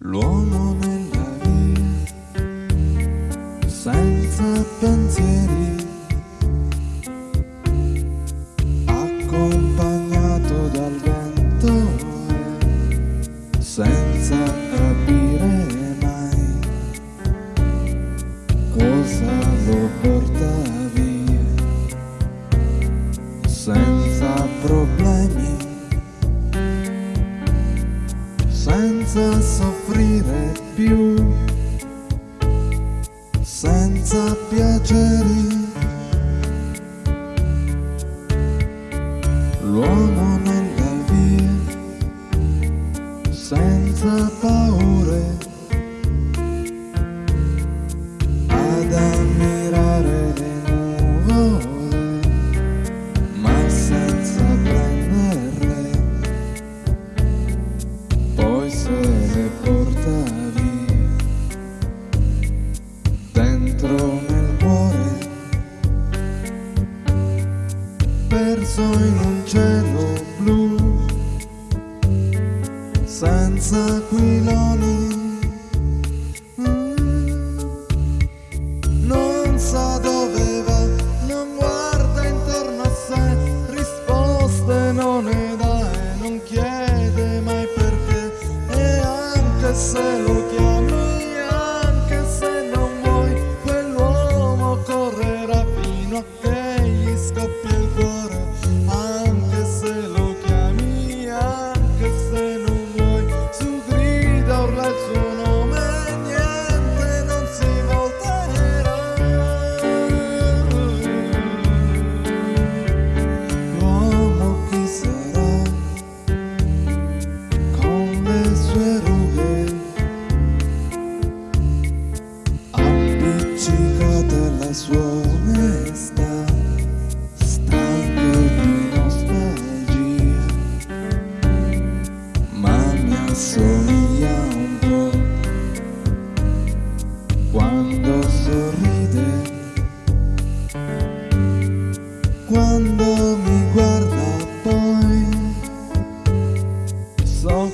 L'uomo nella via, senza pensieri, accompagnato dal vento, senza senza soffrire più, senza piaceri. L'uomo nella via, senza paure, perso in un cielo blu senza aquiloni Mm. non sa dove va non guarda intorno a sé risposte non ne dà e non chiede mai perché e anche se lo suona sta stanco di nostalgia. Ma mi un po' quando sorride quando mi guarda poi. So